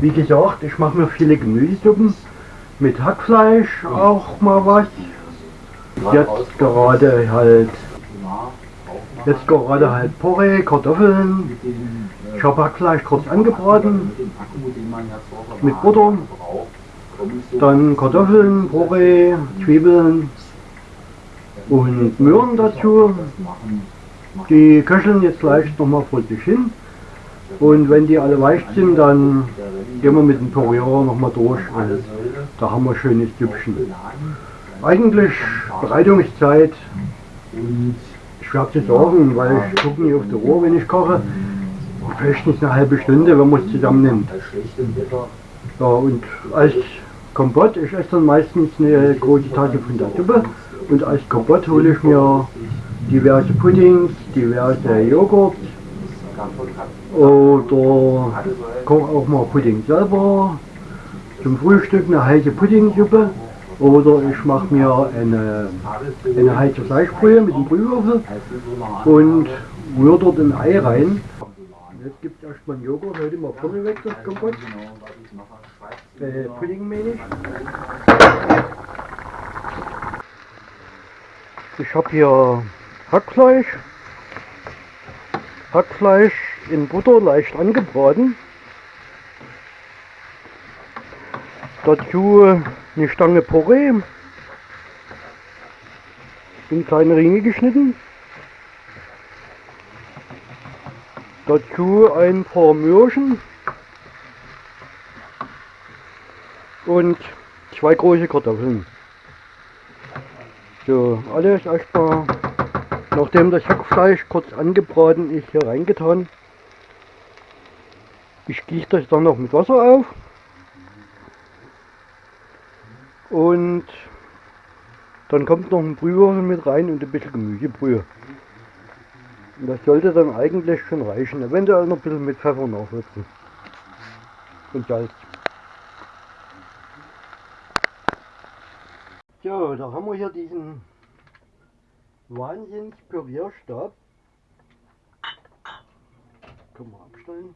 wie gesagt, ich mache mir viele Gemüsesuppen mit Hackfleisch auch mal was. Jetzt gerade halt jetzt gerade halt Porree, Kartoffeln. Ich habe Hackfleisch kurz angebraten mit Butter. Dann Kartoffeln, Porree, Zwiebeln und Möhren dazu. Die köcheln jetzt gleich nochmal vor sich hin. Und wenn die alle weich sind, dann gehen wir mit dem Pürierer nochmal durch und da haben wir schönes Süppchen. Eigentlich Bereitungszeit schwer zu sagen, weil ich gucke nicht auf die Uhr, wenn ich koche. Vielleicht nicht eine halbe Stunde, wenn man es zusammennimmt. Ja, und als Kompott, ich esse dann meistens eine große Tasse von der Suppe und als Kompott hole ich mir diverse Puddings, diverse Joghurt oder koche auch mal Pudding selber. Zum Frühstück eine heiße Puddingsuppe oder ich mache mir eine, eine heiße Fleischbrühe mit dem Brühwürfel und rühre dort ein Ei rein. Jetzt gibt es erstmal einen Joghurt, heute mal vorne weg das Kompott. Äh, Pudding meine ich. Ich habe hier Hackfleisch. Hackfleisch in Butter leicht angebraten. Dazu eine Stange Porree in kleine Ringe geschnitten. Dazu ein paar Möhrchen und zwei große Kartoffeln. So, alles erstmal, nachdem das Hackfleisch kurz angebraten ist, hier reingetan. Ich gieße das dann noch mit Wasser auf. Und dann kommt noch ein Brühwürfel mit rein und ein bisschen Gemüsebrühe. Und das sollte dann eigentlich schon reichen. Eventuell noch ein bisschen mit Pfeffer nachwürzen. Und Salz. So, da haben wir hier diesen Wahnsinns Pürierstab. Können wir abstellen.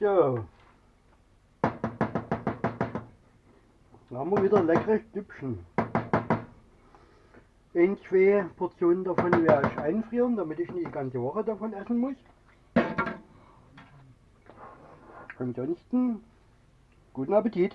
So. Dann haben wir wieder leckeres Stückchen. Ein, zwei Portionen davon werde ich einfrieren, damit ich nicht die ganze Woche davon essen muss. Ansonsten guten Appetit!